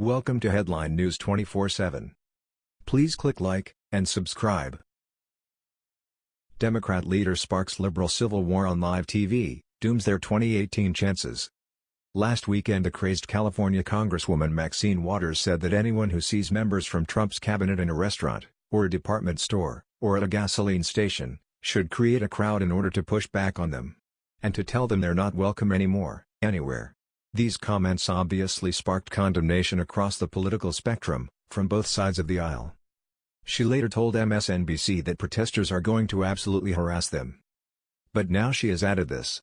Welcome to Headline News 24/7. Please click like and subscribe. Democrat leader sparks liberal civil war on live TV, dooms their 2018 chances. Last weekend a crazed California Congresswoman Maxine Waters said that anyone who sees members from Trump's cabinet in a restaurant, or a department store, or at a gasoline station, should create a crowd in order to push back on them. And to tell them they're not welcome anymore, anywhere. These comments obviously sparked condemnation across the political spectrum, from both sides of the aisle. She later told MSNBC that protesters are going to absolutely harass them. But now she has added this.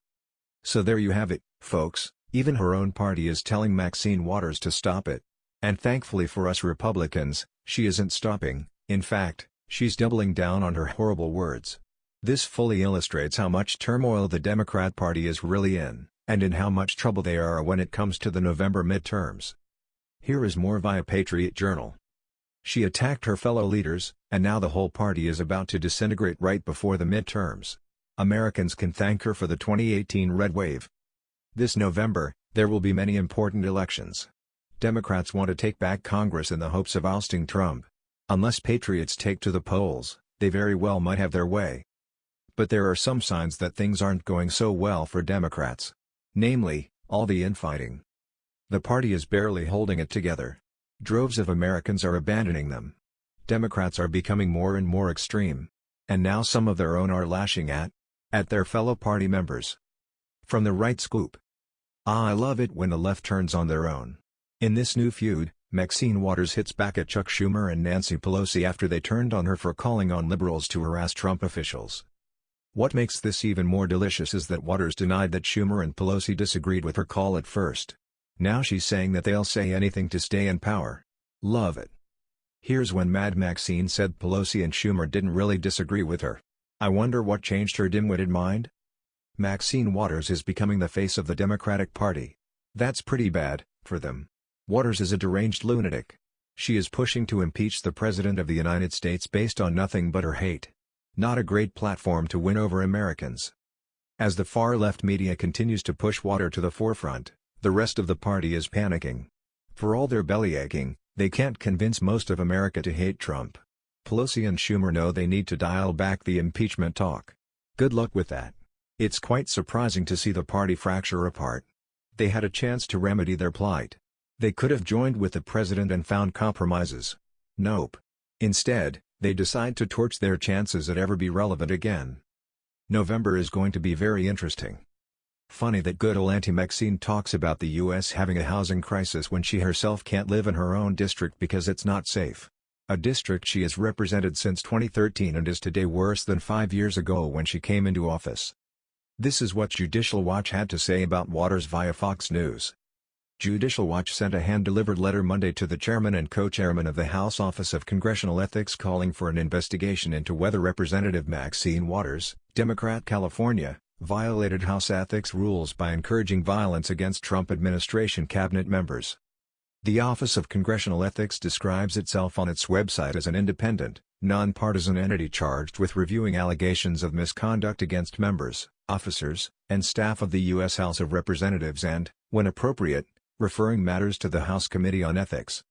So there you have it, folks, even her own party is telling Maxine Waters to stop it. And thankfully for us Republicans, she isn't stopping, in fact, she's doubling down on her horrible words. This fully illustrates how much turmoil the Democrat Party is really in and in how much trouble they are when it comes to the November midterms. Here is more via Patriot Journal. She attacked her fellow leaders, and now the whole party is about to disintegrate right before the midterms. Americans can thank her for the 2018 red wave. This November, there will be many important elections. Democrats want to take back Congress in the hopes of ousting Trump. Unless patriots take to the polls, they very well might have their way. But there are some signs that things aren't going so well for Democrats. Namely, all the infighting. The party is barely holding it together. Droves of Americans are abandoning them. Democrats are becoming more and more extreme. And now some of their own are lashing at, at their fellow party members. From the right scoop. Ah I love it when the left turns on their own. In this new feud, Maxine Waters hits back at Chuck Schumer and Nancy Pelosi after they turned on her for calling on liberals to harass Trump officials. What makes this even more delicious is that Waters denied that Schumer and Pelosi disagreed with her call at first. Now she's saying that they'll say anything to stay in power. Love it. Here's when Mad Maxine said Pelosi and Schumer didn't really disagree with her. I wonder what changed her dim-witted mind? Maxine Waters is becoming the face of the Democratic Party. That's pretty bad, for them. Waters is a deranged lunatic. She is pushing to impeach the President of the United States based on nothing but her hate. Not a great platform to win over Americans. As the far-left media continues to push Waters to the forefront, the rest of the party is panicking. For all their bellyaching, they can't convince most of America to hate Trump. Pelosi and Schumer know they need to dial back the impeachment talk. Good luck with that. It's quite surprising to see the party fracture apart. They had a chance to remedy their plight. They could have joined with the president and found compromises. Nope. Instead, they decide to torch their chances at ever be relevant again. November is going to be very interesting. Funny that good old Auntie Maxine talks about the U.S. having a housing crisis when she herself can't live in her own district because it's not safe. A district she has represented since 2013 and is today worse than five years ago when she came into office. This is what Judicial Watch had to say about Waters via Fox News. Judicial Watch sent a hand-delivered letter Monday to the chairman and co-chairman of the House Office of Congressional Ethics calling for an investigation into whether Representative Maxine Waters, Democrat California, violated House ethics rules by encouraging violence against Trump administration cabinet members. The Office of Congressional Ethics describes itself on its website as an independent, nonpartisan entity charged with reviewing allegations of misconduct against members, officers, and staff of the U.S. House of Representatives and, when appropriate, referring matters to the House Committee on Ethics.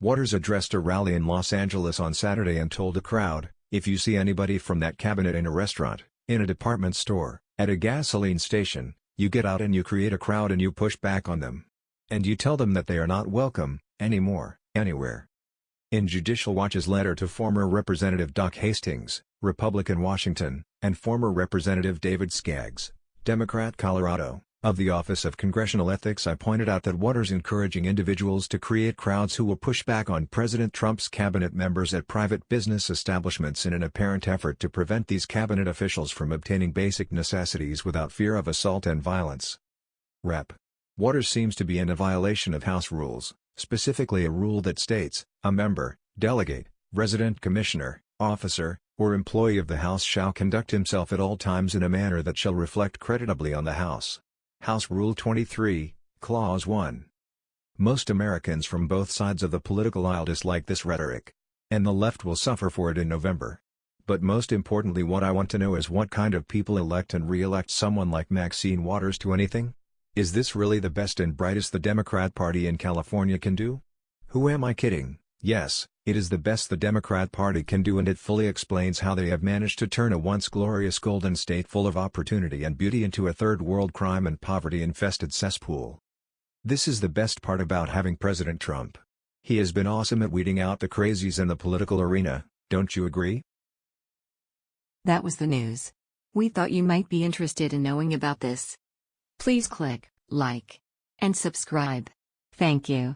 Waters addressed a rally in Los Angeles on Saturday and told a crowd, if you see anybody from that cabinet in a restaurant, in a department store, at a gasoline station, you get out and you create a crowd and you push back on them. And you tell them that they are not welcome, anymore, anywhere. In Judicial Watch's letter to former Representative Doc Hastings, Republican Washington, and former Representative David Skaggs, Democrat Colorado, of the Office of Congressional Ethics I pointed out that Waters encouraging individuals to create crowds who will push back on President Trump's cabinet members at private business establishments in an apparent effort to prevent these cabinet officials from obtaining basic necessities without fear of assault and violence. Rep. Waters seems to be in a violation of House rules, specifically a rule that states, a member, delegate, resident commissioner, officer, or employee of the House shall conduct himself at all times in a manner that shall reflect creditably on the House. House Rule 23, Clause 1. Most Americans from both sides of the political aisle dislike this rhetoric. And the left will suffer for it in November. But most importantly what I want to know is what kind of people elect and re-elect someone like Maxine Waters to anything? Is this really the best and brightest the Democrat Party in California can do? Who am I kidding? Yes, it is the best the Democrat Party can do and it fully explains how they have managed to turn a once glorious golden state full of opportunity and beauty into a third world crime and poverty-infested cesspool. This is the best part about having President Trump. He has been awesome at weeding out the crazies in the political arena, don't you agree? That was the news. We thought you might be interested in knowing about this. Please click like and subscribe. Thank you.